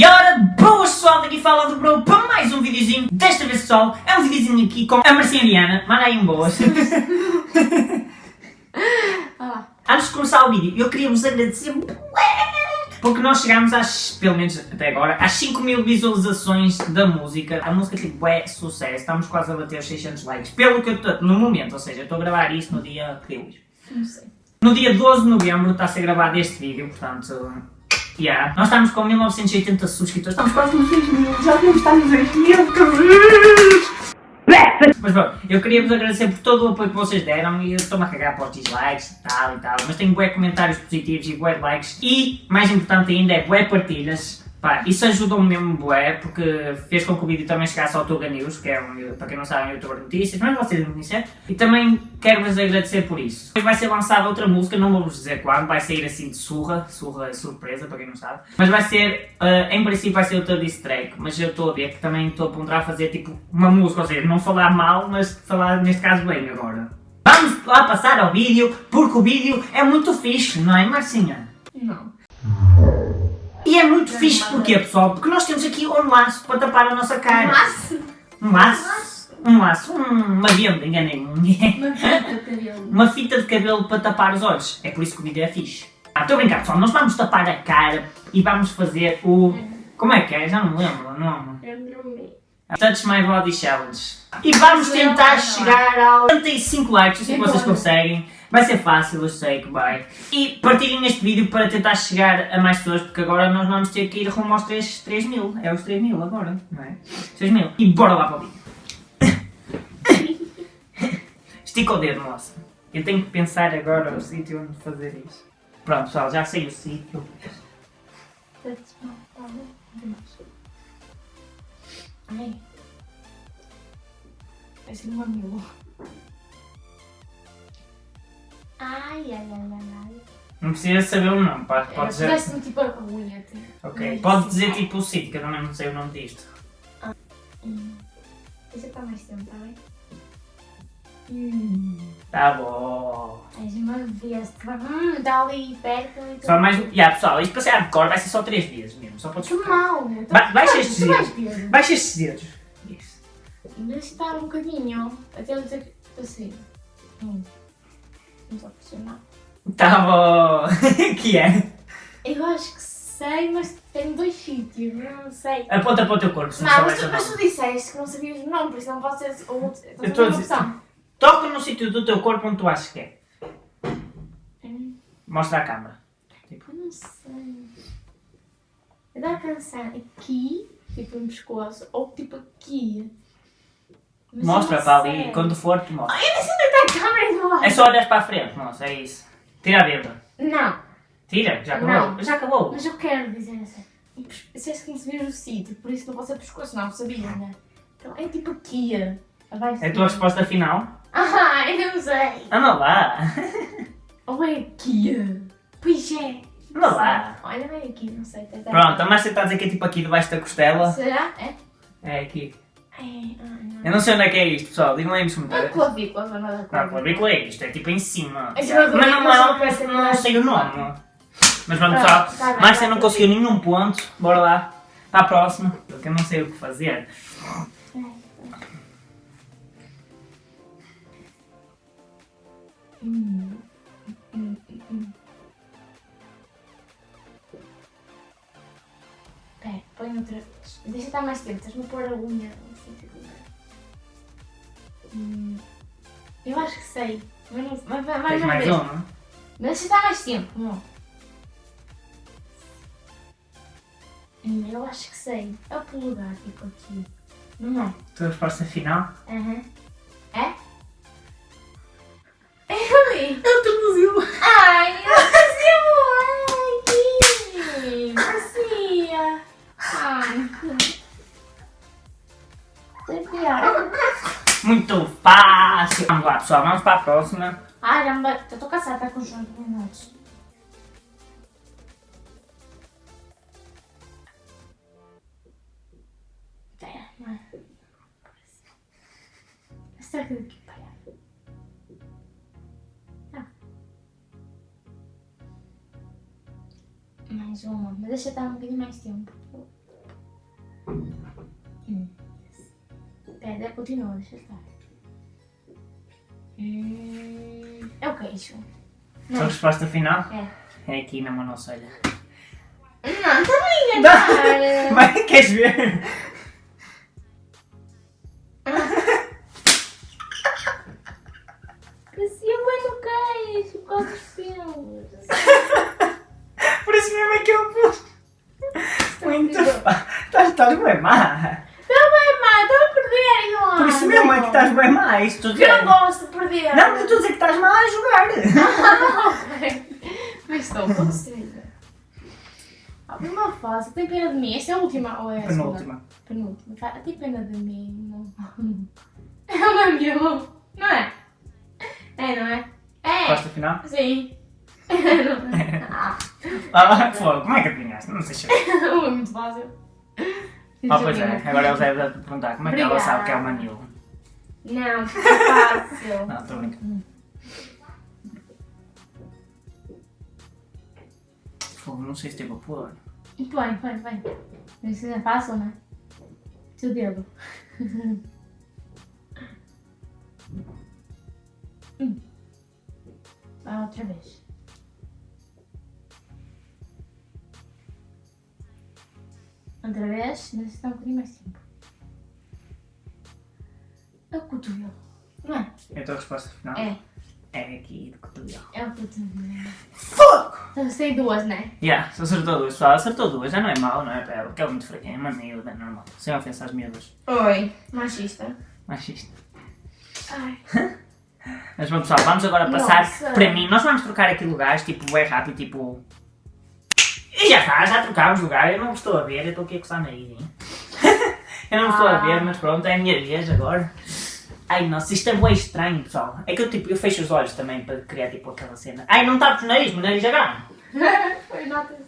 E ora, boas pessoal, daqui fala do Bro para mais um videozinho. Desta vez pessoal, é um videozinho aqui com a Marcinha Diana. Manda aí um boas. Olá. Antes de começar o vídeo, eu queria vos agradecer porque nós chegámos às, pelo menos até agora, às 5 mil visualizações da música. A música tipo é sucesso, estamos quase a bater os 600 likes. Pelo que eu estou, no momento, ou seja, eu estou a gravar isto no dia, que hoje? Não sei. No dia 12 de novembro está a ser gravado este vídeo, portanto... Yeah. Nós estamos com 1980 subscritores, estamos quase nos 6 mil, já devemos estar nos 6 mil, que! Mas pronto, eu queria vos agradecer por todo o apoio que vocês deram e eu estou-me a cagar para os dislikes e tal e tal, mas tenho bué comentários positivos e bué likes e, mais importante ainda, é bué partilhas. Pá, isso ajudou-me mesmo bué, porque fez com que o vídeo também chegasse ao Tuga News, que é um, para quem não sabe, um youtuber de notícias, mas vocês não conhecem. E também quero-vos agradecer por isso. Depois vai ser lançada outra música, não vou-vos dizer quando, vai sair assim de surra, surra é surpresa, para quem não sabe. Mas vai ser, uh, em princípio vai ser outra diss track, mas eu estou a ver que também estou a ponderar fazer tipo uma música, ou seja, não falar mal, mas falar neste caso bem agora. Vamos lá passar ao vídeo, porque o vídeo é muito fixe, não é Marcinha? Não. E é muito fixe porquê, pessoal? Porque nós temos aqui um laço para tapar a nossa cara. Mas, Um laço? Um laço? Hum, uma venda, enganei-me. uma fita de cabelo. uma fita de cabelo para tapar os olhos. É por isso que o vídeo é fixe. Ah, estou a brincar, pessoal. Nós vamos tapar a cara e vamos fazer o... Como é que é? Já não me lembro o nome. Touch My Body Challenge. E vamos tentar chegar aos 75 likes, eu sei que vocês conseguem. Vai ser fácil, eu sei que vai. E partilhem este vídeo para tentar chegar a mais pessoas, porque agora nós vamos ter que ir rumo aos 3, 3 mil. É os 3 mil agora, não é? 6 mil. E bora lá para o vídeo. Estica o dedo, moça. Eu tenho que pensar agora o sítio onde fazer isso. Pronto, pessoal, já sei o sítio. Ai. Parece um mamilo. Ai, ai, ai, ai, ai. Não precisa saber o nome, pode, pode dizer. Parece-me tipo a até. Ok, pode dizer tipo o sítio, que eu também não sei o nome disto. Hum. Deixa estar mais tempo, tá bem? Hum. Tá bom. És uma besta. Hum, está ali perto e tudo. Só mais. Ya pessoal, isto para ser hardcore vai ser só 3 dias mesmo, só para Que mal, meu. Ba- baixa estes dedos. Baixa estes dedos. Isso. Deixa estar um bocadinho. Até eu dizer que assim. Hum. Não estou a pressionar. Tá bom. que é? Eu acho que sei, mas tem dois sítios. eu Não sei. Aponta para o teu corpo, se não, Não, mas tu, mas tu disseste que não sabias o nome, por isso não pode ser o outro. Eu estou a dizer. Toca no sítio do teu corpo onde tu achas que é. Hum, Mostra a câmera. Eu não sei. Eu dá a pensar aqui, tipo no pescoço, ou tipo aqui. Mas Mostra para ali sei. quando for tu mostra. Eu não sei onde está a câmera do. É só olhar para a frente, moça, é isso. Tira a dedo. Não, Tira, já acabou. Não. Já acabou. mas eu quero dizer assim. Disseste que não sabias o sítio, por isso não pode ser pescoço, não, sabia, né? Então é tipo aqui. Abaixo É a tua resposta final? Ah, eu não sei. Anda lá. Ou é aqui? Pois é. Anda lá. Olha bem aqui, não sei. Tá, tá. Pronto, a Márcia está a dizer que é tipo aqui debaixo da costela. Será? É? É aqui. É, não. Eu não sei onde é que é isto, pessoal. Digam aí nos Não é comentários. clavícula, não é nada Não, clavícula. clavícula é isto. É tipo em cima. É Mas não, bico, não, mas não sei o nome. Mas pronto, Pronto, pessoal. tá bem, Márcia não conseguiu nenhum ponto. Bora lá. Para a próxima. Porque eu não sei o que fazer. Hum. Hum, hum, hum. Pera, põe outra vez. Deixa estar mais tempo, estás-me a pôr a unha. Hum. Eu acho que sei. Mas não. Mas, mas, Tens mais uma? mas deixa estar mais tempo, não. Hum, Eu acho que sei. É o polegar, tipo aqui. Não é? Tua resposta final? Aham. É? Eu li. Eu tornozelo. Ai, eu fazia Ai, fazia. Ai. Que pior. Muito fácil. Vamos lá, pessoal. Vamos para a próxima. Ai. Eu tô cansada, tá com os minutos. Pera, não é? Será que daqui para Tá. Mais uma, mas deixa estar um bocadinho mais tempo. Deve continuar, deixa estar. Hum, é o queixo. Sua resposta final? É. É aqui na monocelha. Não, está bem enganar. Vai, queres ver? Parecia bem no queixo, por causa dos pelos. Por isso mesmo é que eu pus. Muito fá. Estás, bem má. Está bem, má, estou a perder, João. Por isso mesmo é que estou a Eu não gosto de perder. Não, eu estou a dizer que estás má a jogar. Mas estou, pode ser. A primeira fase, tem pena de mim. Esta é a última ou é a? Penúltima. Penúltima. Fa- Tem pena de mim. É o meu. Não é? É, não é? É. Resposta final? Sim. Ah, Ah, fogo, como é que adivinhaste? Não sei se é muito fácil. Ah, pois é. Agora eles devem perguntar como é que ela sabe que é o Manilo. Não, é fácil. Não, estou brincando. Fogo, não sei se teve a pôr. Põe, põe, põe. Isso é fácil, né? Teu dedo. Hum. Vai outra vez. Outra vez, necessita um bocadinho mais tempo. É o cotovelo. Não é? É a tua resposta final? É. É aqui do cotovelo. É o cotovelo. Fogo! Então sei duas, né? Yeah, se acertou duas, pessoal. Acertou duas, já não é mau, não é porque é muito fraquinha, é uma miúda, é normal. Sem ofensa às miúdas. Oi. Machista. Machista. Ai. Mas bom, pessoal, vamos agora passar Nossa. para mim. Nós vamos trocar aqui lugares, tipo, é rápido, tipo. E já está, já trocámos lugar. Eu não estou a ver, eu estou aqui a coçar o nariz, hein? Eu não estou a ver, Ah. mas pronto, é a minha vez agora. Ai, nossa, isto é bem estranho, pessoal. É que eu, tipo, eu fecho os olhos também para criar, tipo, aquela cena. Ai, não tapes o nariz, o nariz grande. Foi nota.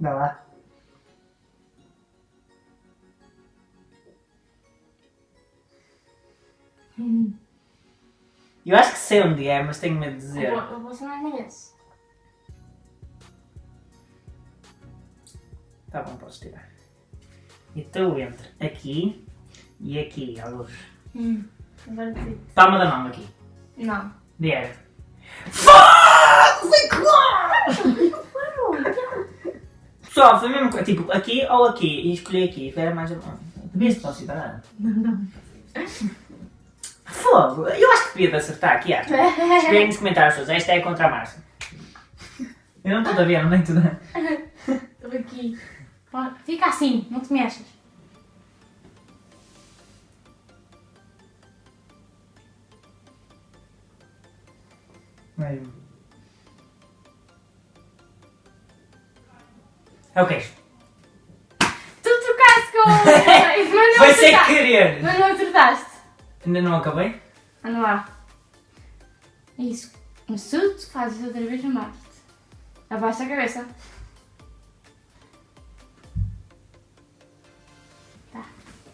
Dá lá. Eu acho que sei onde é, mas tenho medo de dizer. Eu vou, eu vou ser mais Tá bom, podes tirar. Então entre aqui e aqui, à luz. Hum. Agora. Palma da mão aqui. Não. Fuck! Foi claro! Pessoal, foi mesmo. Tipo, aqui ou aqui. E escolhi aqui. Era mais. Devias-te considerar. Fogo! Eu acho que devia de acertar aqui, acho. Escrevem nos comentários todos. Esta é contra a Márcia. Eu não estou a ver, não tenho tudo. Estou aqui. Fica assim, não te mexas. Vai. É o queixo. Tu trocaste com o. Mas não Foi sem querer! Mas não acertaste. Ainda não acabei? Anda lá. Isso. Mas se tu fazes outra vez, eu mato-te. Abaixa a cabeça.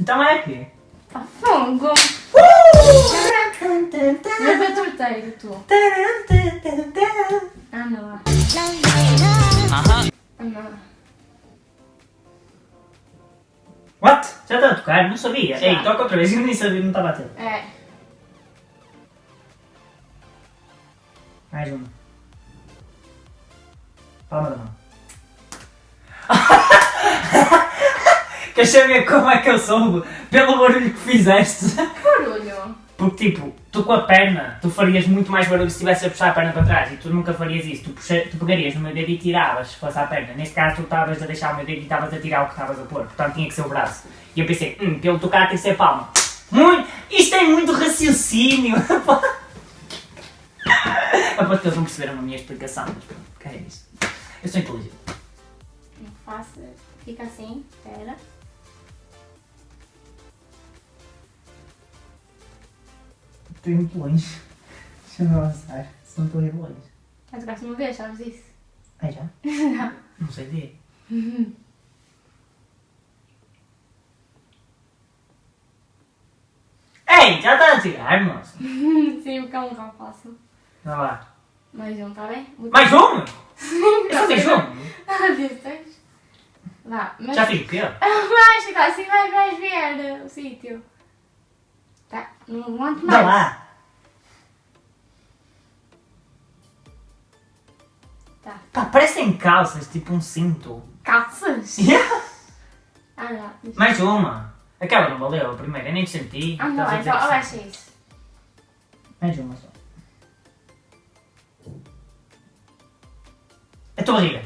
Então é aqui. Tá fogo. Mas é torteiro, tu. Anda lá. Anda lá. What? Já está a tocar? Não sabia. Já. Ei, toca outra vez. Eu nem sabia, não estava a ter. É. Mais uma. Palma da mão. Queres saber como é que eu soube? Pelo barulho que fizeste. Barulho. Porque, tipo, tu com a perna, tu farias muito mais barulho se estivesse a puxar a perna para trás e tu nunca farias isso. Tu, puxa, tu pegarias no meu dedo e tiravas, se fosse a perna. Neste caso, tu estavas a deixar o meu dedo e estavas a tirar o que estavas a pôr. Portanto, tinha que ser o braço. E eu pensei, hum, pelo tocar tem que ser palma. Muito, isto é muito raciocínio. Aposto que eles não perceberam a minha explicação, mas pronto, que é isso. Eu sou inteligente. Faça. Fica assim. Espera. Estou indo muito longe. Deixa-me avançar, se não estou ir longe. Já tocaste uma vez, sabes isso? Ah, já? Não sei ver. Ei, já está a tirar, moça. Sim, porque é um ramo fácil. Vai lá. Mais um, tá bem? Muito- Mais um? Eu só fiz um. Ah, tens? Vá, mas... Já fiz o quê? Vai, Chico, assim vai, vais ver o sítio. Não aguento mais. lá. Tá. Pá, parecem calças, tipo um cinto. Calças? Yeah. Ah, já. Mais uma. Aquela não valeu, a primeira, eu nem senti. Ah, não, dizer então abaixa isso. Mais uma só. A tua barriga.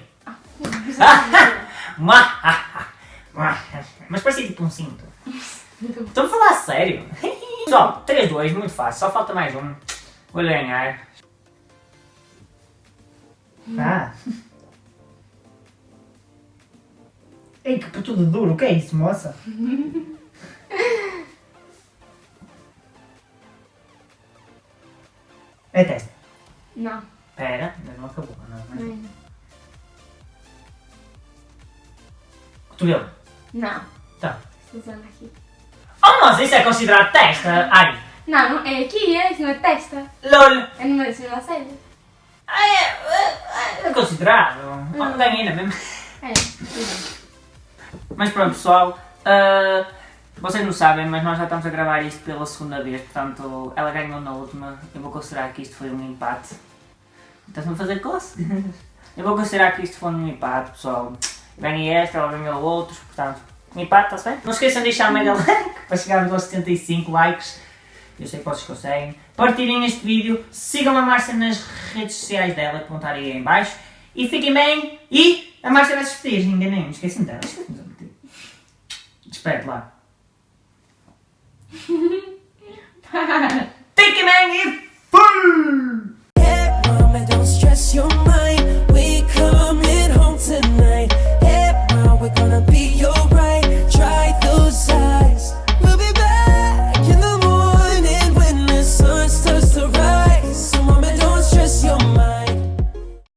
Mua, mua. Mas parecia tipo um cinto. Estou a falar a sério. Pessoal, 3, 2, muito fácil, só falta mais um. Vou ganhar. Ah. Ei, que tudo duro, o que é isso, moça? É testa. Não, Pera, ainda não acabou. Não, mas... não. Cotovelo. Não. Tá. Estou usando aqui. Oh, nossa, isso é considerado testa? Ai, Não, não, é aqui, é em cima da testa. lol. É no meio, em cima da cena. Ai, é, é, é considerado. Oh, ganhei ainda mesmo. É, Mas pronto, pessoal. ah, vocês não sabem, mas nós já estamos a gravar isto pela segunda vez. Portanto, ela ganhou na última. Eu vou considerar que isto foi um empate. Estás-me a fazer cócegas? Eu vou considerar que isto foi um empate, pessoal. Ganhei esta, ela ganhou outros. Portanto, um empate, está-se bem? Não se esqueçam de deixar a mega like para chegarmos aos 75 likes. Eu sei que vocês conseguem. Partilhem este vídeo, sigam a Márcia nas redes sociais dela, que vão estar aí em baixo. E fiquem bem. E a Márcia vai se despedir, enganei-me, esqueci-me dela. Espero lá. Take it, man. It's